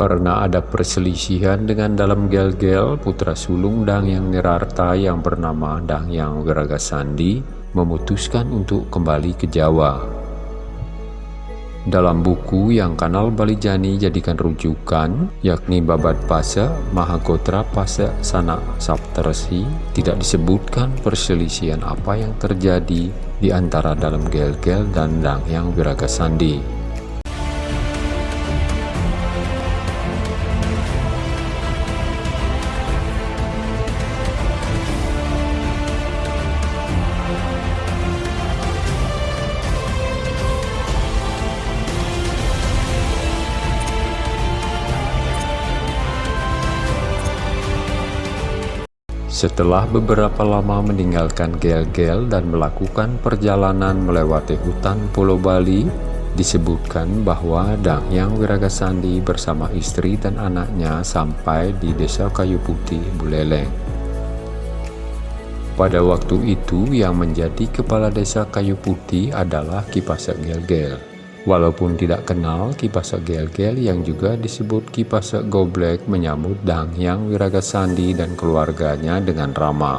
Karena ada perselisihan dengan dalam gel-gel, putra sulung Dang Yang Nirarta yang bernama Dang Yang Wiragasandi memutuskan untuk kembali ke Jawa. Dalam buku yang kanal Balijani jadikan rujukan, yakni Babat Pasa Mahagotra Pasa Sana Saptarsi, tidak disebutkan perselisihan apa yang terjadi di antara dalam gel-gel dan Dang Yang Wiragasandi. Setelah beberapa lama meninggalkan Gel-Gel dan melakukan perjalanan melewati hutan Pulau Bali, disebutkan bahwa Dang Yang Wiragasandi bersama istri dan anaknya sampai di desa Kayu Putih, Buleleng. Pada waktu itu yang menjadi kepala desa Kayu Putih adalah Kipasa Gel-Gel. Walaupun tidak kenal, Kipasa Gel-Gel yang juga disebut Kipasa Goblek menyambut Dang Yang Wiragasandi dan keluarganya dengan ramah.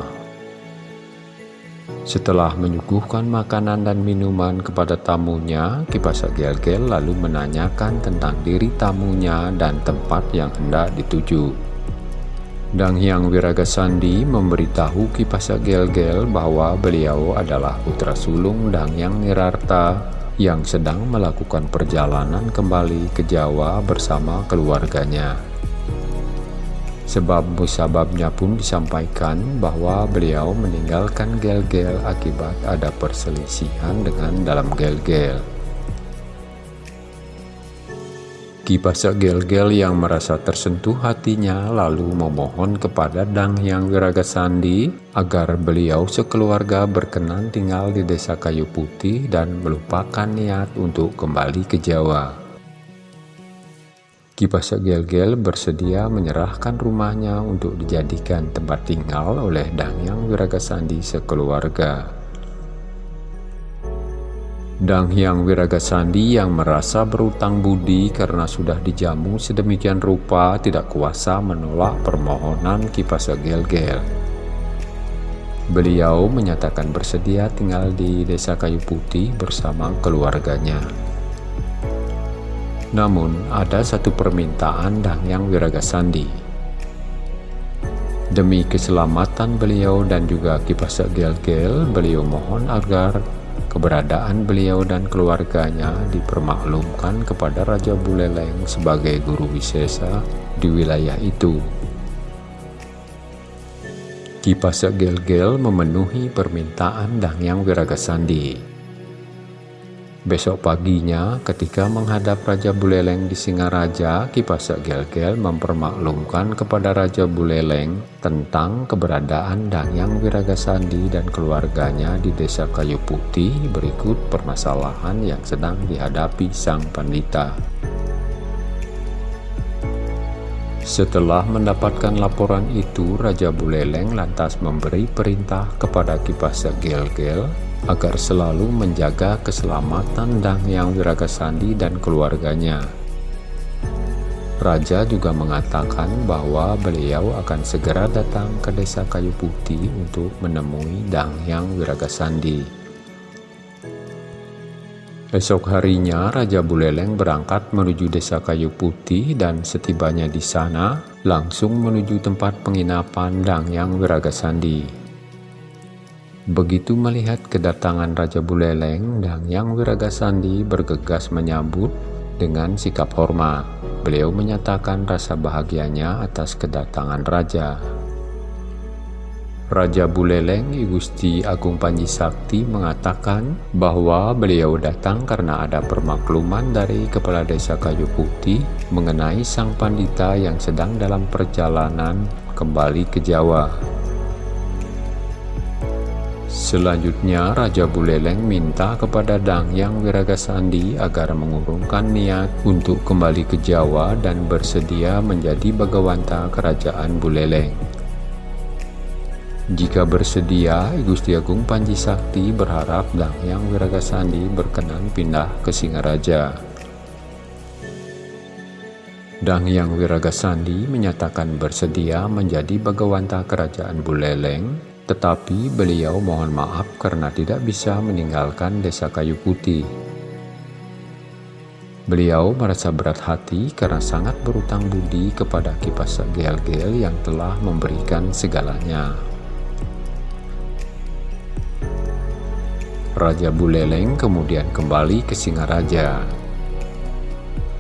Setelah menyuguhkan makanan dan minuman kepada tamunya, Kipasa Gel-Gel lalu menanyakan tentang diri tamunya dan tempat yang hendak dituju. Dang Yang Wiragasandi memberitahu Kipasa Gel-Gel bahwa beliau adalah putra sulung Dang Yang Nirarta yang sedang melakukan perjalanan kembali ke Jawa bersama keluarganya. Sebab musababnya pun disampaikan bahwa beliau meninggalkan Gel-Gel akibat ada perselisihan dengan dalam Gel-Gel. Kipasa Gel-Gel yang merasa tersentuh hatinya lalu memohon kepada Dang Yang Wiragasandi agar beliau sekeluarga berkenan tinggal di desa Kayu Putih dan melupakan niat untuk kembali ke Jawa. Kipasa Gel-Gel bersedia menyerahkan rumahnya untuk dijadikan tempat tinggal oleh Dang Yang Wiragasandi sekeluarga. Dang Hyang Wiragasandi yang merasa berutang budi karena sudah dijamu sedemikian rupa tidak kuasa menolak permohonan Kipasa Gel-Gel. Beliau menyatakan bersedia tinggal di desa Kayu Putih bersama keluarganya. Namun ada satu permintaan Dang Yang Wiragasandi. Demi keselamatan beliau dan juga Kipasa Gel-Gel, beliau mohon agar Keberadaan beliau dan keluarganya dipermaklumkan kepada Raja Buleleng sebagai guru wisesa di wilayah itu. Kipasa Gel-Gel memenuhi permintaan Dangyang Wiragasandi. Besok paginya, ketika menghadap Raja Buleleng di Singaraja, Kipasa Gel-Gel mempermaklumkan kepada Raja Buleleng tentang keberadaan Dangyang Wiragasandi dan keluarganya di desa Kayu Putih berikut permasalahan yang sedang dihadapi sang pandita. Setelah mendapatkan laporan itu, Raja Buleleng lantas memberi perintah kepada Kipasa Gel-Gel agar selalu menjaga keselamatan Dang Yang Wiragasandi dan keluarganya. Raja juga mengatakan bahwa beliau akan segera datang ke desa Kayu Putih untuk menemui Dang Yang Wiragasandi. Esok harinya, Raja Buleleng berangkat menuju desa Kayu Putih dan setibanya di sana, langsung menuju tempat penginapan Dang Yang Wiragasandi. Begitu melihat kedatangan Raja Buleleng, dan Yang Wiragasandi bergegas menyambut dengan sikap hormat. Beliau menyatakan rasa bahagianya atas kedatangan Raja. Raja Buleleng Gusti Agung Panji Sakti mengatakan bahwa beliau datang karena ada permakluman dari Kepala Desa Kayu Putih mengenai sang pandita yang sedang dalam perjalanan kembali ke Jawa. Selanjutnya, Raja Buleleng minta kepada Dang Yang Wiragasandi agar mengurungkan niat untuk kembali ke Jawa dan bersedia menjadi Bagawanta Kerajaan Buleleng. Jika bersedia, Gusti Agung Panji Sakti berharap Dang Yang Wiragasandi berkenan pindah ke Singaraja. Dang Yang Wiragasandi menyatakan bersedia menjadi Bagawanta Kerajaan Buleleng, tetapi beliau mohon maaf karena tidak bisa meninggalkan desa kayu putih. Beliau merasa berat hati karena sangat berutang budi kepada Kipasa Gel-Gel yang telah memberikan segalanya. Raja Buleleng kemudian kembali ke Singaraja.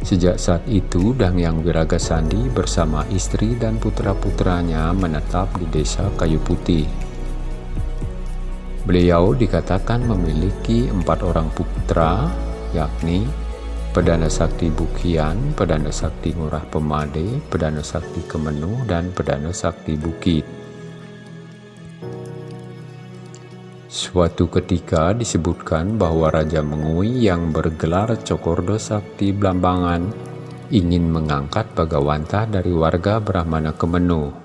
Sejak saat itu, Dang Yang Wiragasandi bersama istri dan putra-putranya menetap di desa Kayu Putih. Beliau dikatakan memiliki empat orang putra, yakni Pedana Sakti Bukian, Pedana Sakti Ngurah Pemade, Pedana Sakti Kemenuh, dan Pedana Sakti Bukit. Suatu ketika disebutkan bahwa Raja Mengui yang bergelar Cokordo Sakti Blambangan ingin mengangkat Bagawanta dari warga Brahmana Kemenu.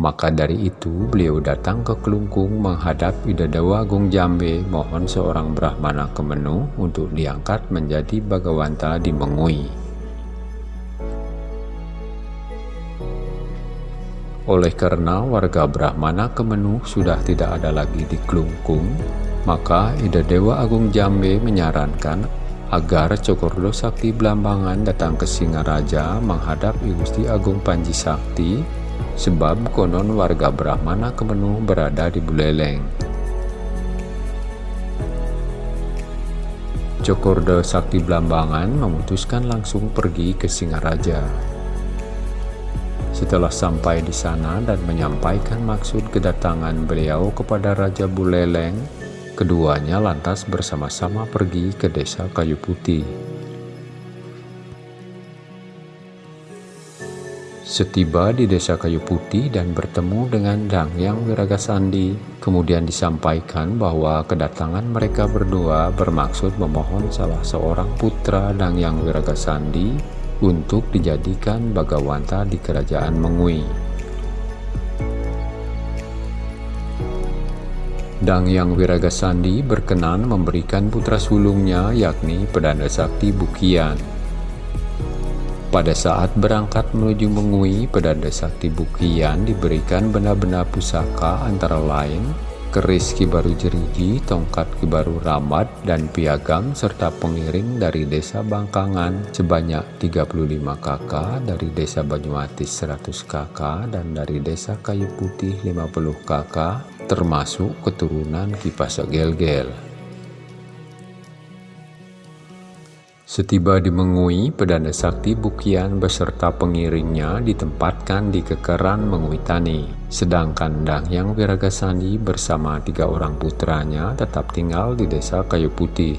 Maka dari itu beliau datang ke Kelungkung menghadap Idadawa Agung Jambe mohon seorang Brahmana Kemenu untuk diangkat menjadi Bagawanta di Mengui. Oleh karena warga Brahmana Kemenuh sudah tidak ada lagi di Klungkung, maka Ida Dewa Agung Jambe menyarankan agar Cokordo Sakti Belambangan datang ke Singaraja menghadap I Gusti Agung Panji Sakti sebab konon warga Brahmana Kemenuh berada di Buleleng. Cokordo Sakti Belambangan memutuskan langsung pergi ke Singaraja. Setelah sampai di sana dan menyampaikan maksud kedatangan beliau kepada Raja Buleleng, keduanya lantas bersama-sama pergi ke desa Kayu Putih. Setiba di desa Kayu Putih dan bertemu dengan Dang Yang Wiragasandi, kemudian disampaikan bahwa kedatangan mereka berdua bermaksud memohon salah seorang putra Dang Yang Wiragasandi untuk dijadikan Bagawanta di kerajaan Mengui. Dang Yang Wiragasandi berkenan memberikan putra sulungnya yakni Pedanda Sakti Bukian. Pada saat berangkat menuju Mengui, Pedanda Sakti Bukian diberikan benda-benda pusaka antara lain keris Kibaru Jeriji, tongkat Kibaru Ramad, dan piagam serta pengiring dari desa Bangkangan sebanyak 35 kakak, dari desa Banyumatis 100 kakak, dan dari desa Kayu Putih 50 kakak, termasuk keturunan Kipasa Gel-Gel. Setiba di Mengui, Pedanda Sakti Bukian beserta pengiringnya ditempatkan di kekeran Mengui Tani. Sedangkan Dang Yang Wiragasandi bersama tiga orang putranya tetap tinggal di desa Kayu Putih.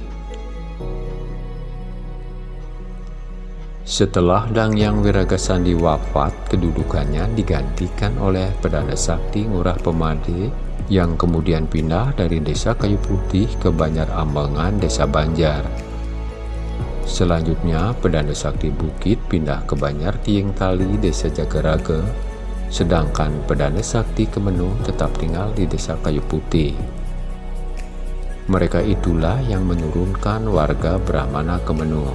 Setelah Dang Yang Wiragasandi wafat, kedudukannya digantikan oleh Pedanda Sakti Ngurah Pemade yang kemudian pindah dari desa Kayu Putih ke Banjar Ambangan, desa Banjar. Selanjutnya, Pedanda Sakti Bukit pindah ke Banyar Tieng Tali, Desa Jagaraga, sedangkan Pedanda Sakti Kemenuh tetap tinggal di Desa Kayu Putih. Mereka itulah yang menurunkan warga Brahmana Kemenuh.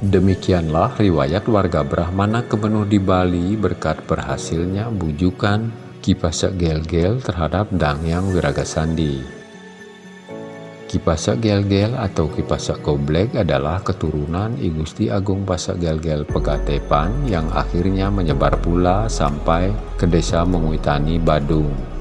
Demikianlah riwayat warga Brahmana Kemenuh di Bali berkat berhasilnya bujukan Kipasa Gel-Gel terhadap Dangyang Wiragasandi. Kipasa Gel-Gel atau Kipasa Goblek adalah keturunan I Gusti Agung Pasak Gel-Gel Pegatepan yang akhirnya menyebar pula sampai ke desa Menguitani Badung.